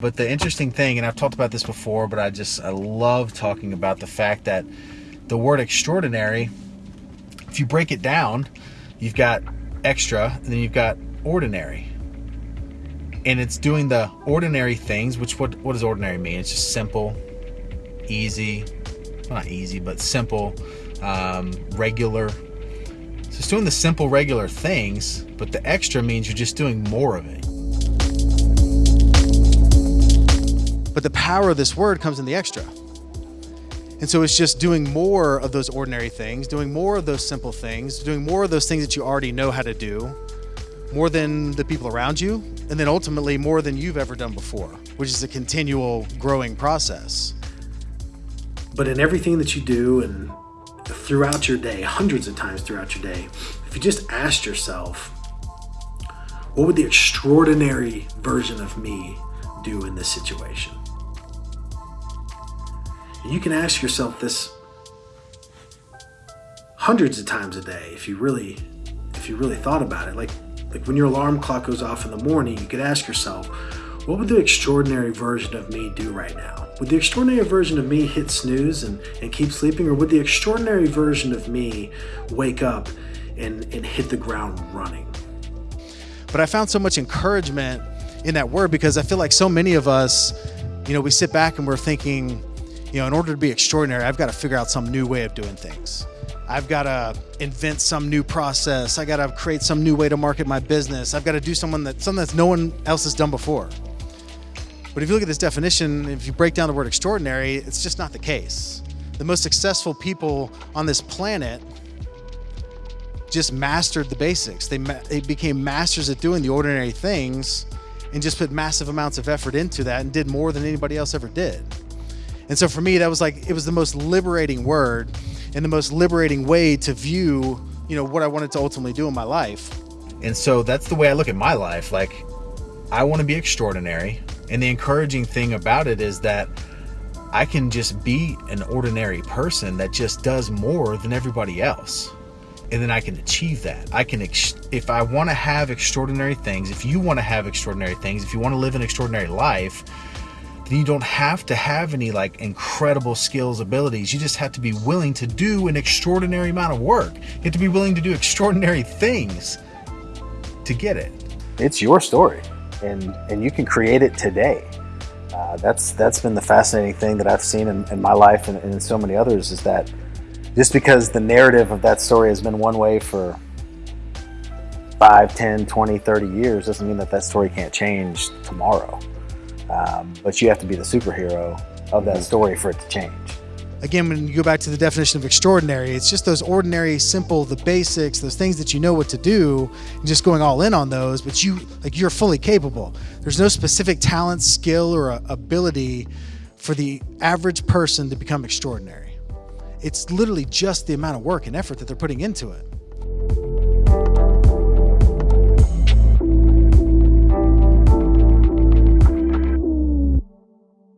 But the interesting thing, and I've talked about this before, but I just I love talking about the fact that the word extraordinary, if you break it down, you've got extra and then you've got ordinary. And it's doing the ordinary things, which what what does ordinary mean? It's just simple, easy, well, not easy, but simple, um, regular. So it's doing the simple, regular things, but the extra means you're just doing more of it. But the power of this word comes in the extra. And so it's just doing more of those ordinary things, doing more of those simple things, doing more of those things that you already know how to do, more than the people around you, and then ultimately more than you've ever done before, which is a continual growing process. But in everything that you do and throughout your day, hundreds of times throughout your day, if you just asked yourself, what would the extraordinary version of me do in this situation? And you can ask yourself this hundreds of times a day if you really if you really thought about it. Like like when your alarm clock goes off in the morning, you could ask yourself, what would the extraordinary version of me do right now? Would the extraordinary version of me hit snooze and, and keep sleeping, or would the extraordinary version of me wake up and, and hit the ground running? But I found so much encouragement in that word because I feel like so many of us, you know, we sit back and we're thinking, you know, in order to be extraordinary, I've got to figure out some new way of doing things. I've got to invent some new process. I got to create some new way to market my business. I've got to do someone that something that no one else has done before. But if you look at this definition, if you break down the word extraordinary, it's just not the case. The most successful people on this planet just mastered the basics. They, they became masters at doing the ordinary things and just put massive amounts of effort into that and did more than anybody else ever did. And so for me, that was like, it was the most liberating word and the most liberating way to view, you know, what I wanted to ultimately do in my life. And so that's the way I look at my life. Like, I want to be extraordinary. And the encouraging thing about it is that I can just be an ordinary person that just does more than everybody else. And then I can achieve that. I can, if I want to have extraordinary things, if you want to have extraordinary things, if you want to live an extraordinary life, then you don't have to have any like incredible skills, abilities. You just have to be willing to do an extraordinary amount of work. You have to be willing to do extraordinary things to get it. It's your story and, and you can create it today. Uh, that's, that's been the fascinating thing that I've seen in, in my life and, and in so many others is that just because the narrative of that story has been one way for 5, 10, 20, 30 years doesn't mean that that story can't change tomorrow. Um, but you have to be the superhero of that story for it to change. Again, when you go back to the definition of extraordinary, it's just those ordinary, simple, the basics, those things that you know what to do, and just going all in on those. But you, like, you're fully capable. There's no specific talent, skill, or ability for the average person to become extraordinary. It's literally just the amount of work and effort that they're putting into it.